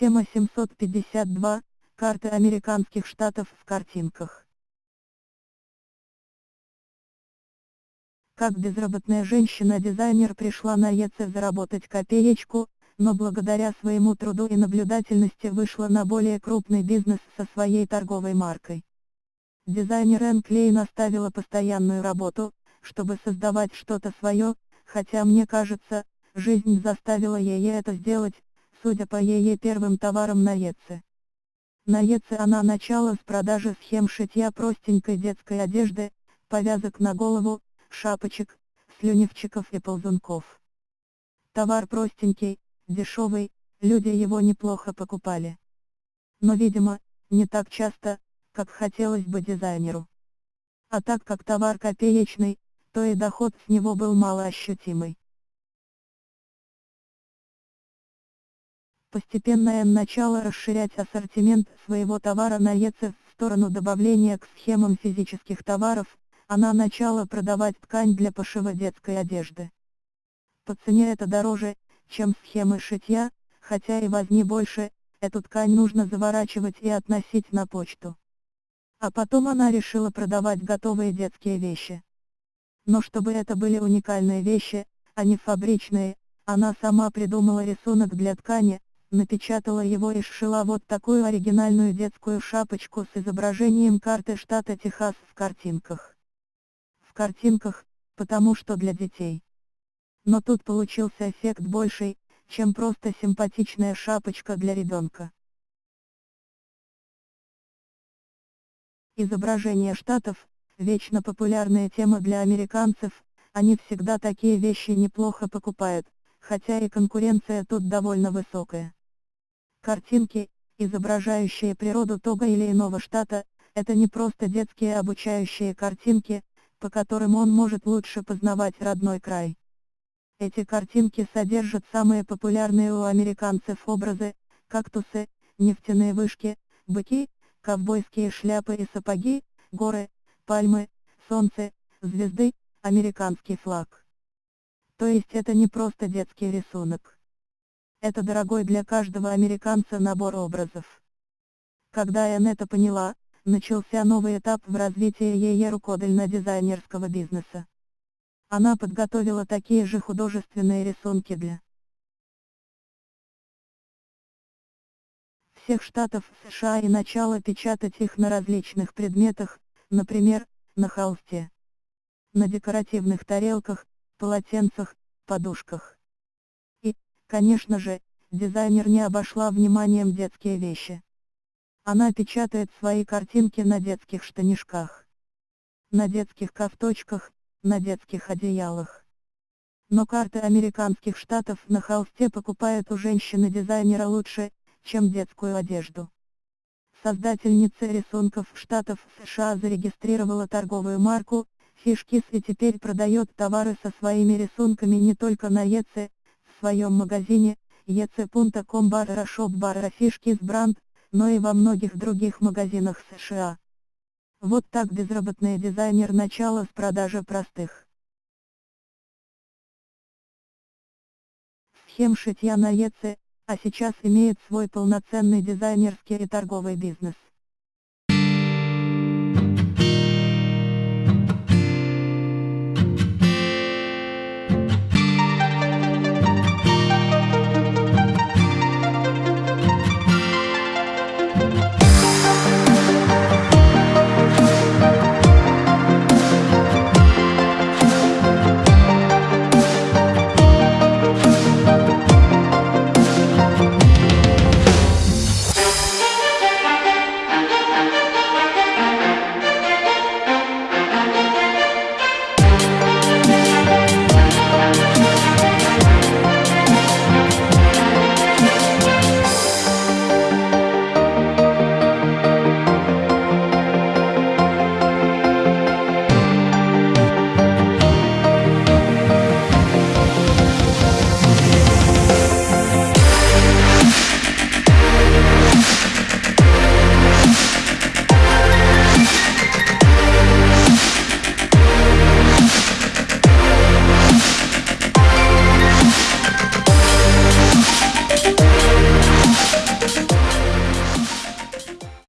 Тема 752. Карты американских штатов в картинках. Как безработная женщина-дизайнер пришла на ЕЦ заработать копеечку, но благодаря своему труду и наблюдательности вышла на более крупный бизнес со своей торговой маркой. Дизайнер Энн Клейн оставила постоянную работу, чтобы создавать что-то свое, хотя мне кажется, жизнь заставила ее это сделать, судя по ее первым товарам на ЕЦ. На ЕЦ она начала с продажи схем шитья простенькой детской одежды, повязок на голову, шапочек, слюневчиков и ползунков. Товар простенький, дешевый, люди его неплохо покупали. Но видимо, не так часто, как хотелось бы дизайнеру. А так как товар копеечный, то и доход с него был малоощутимый. Постепенно М начала расширять ассортимент своего товара на ЕЦ в сторону добавления к схемам физических товаров, она начала продавать ткань для пошива детской одежды. По цене это дороже, чем схемы шитья, хотя и возни больше, эту ткань нужно заворачивать и относить на почту. А потом она решила продавать готовые детские вещи. Но чтобы это были уникальные вещи, а не фабричные, она сама придумала рисунок для ткани, напечатала его и сшила вот такую оригинальную детскую шапочку с изображением карты штата Техас в картинках. В картинках, потому что для детей. Но тут получился эффект больший, чем просто симпатичная шапочка для ребенка. Изображение штатов – вечно популярная тема для американцев, они всегда такие вещи неплохо покупают, хотя и конкуренция тут довольно высокая. Картинки, изображающие природу того или иного штата, это не просто детские обучающие картинки, по которым он может лучше познавать родной край. Эти картинки содержат самые популярные у американцев образы, кактусы, нефтяные вышки, быки, ковбойские шляпы и сапоги, горы, пальмы, солнце, звезды, американский флаг. То есть это не просто детский рисунок. Это дорогой для каждого американца набор образов. Когда Энн это поняла, начался новый этап в развитии ее рукодельно-дизайнерского бизнеса. Она подготовила такие же художественные рисунки для всех штатов США и начала печатать их на различных предметах, например, на холсте, на декоративных тарелках, полотенцах, подушках. Конечно же, дизайнер не обошла вниманием детские вещи. Она печатает свои картинки на детских штанишках, на детских ковточках, на детских одеялах. Но карты американских штатов на холсте покупают у женщины-дизайнера лучше, чем детскую одежду. Создательница рисунков штатов США зарегистрировала торговую марку «Фишкис» и теперь продает товары со своими рисунками не только на ЕЦ, своем магазине, ec.com barra shop barra фишки с бренд, но и во многих других магазинах США. Вот так безработный дизайнер начала с продажи простых. Схем шитья на ЕЦ, а сейчас имеет свой полноценный дизайнерский и торговый бизнес.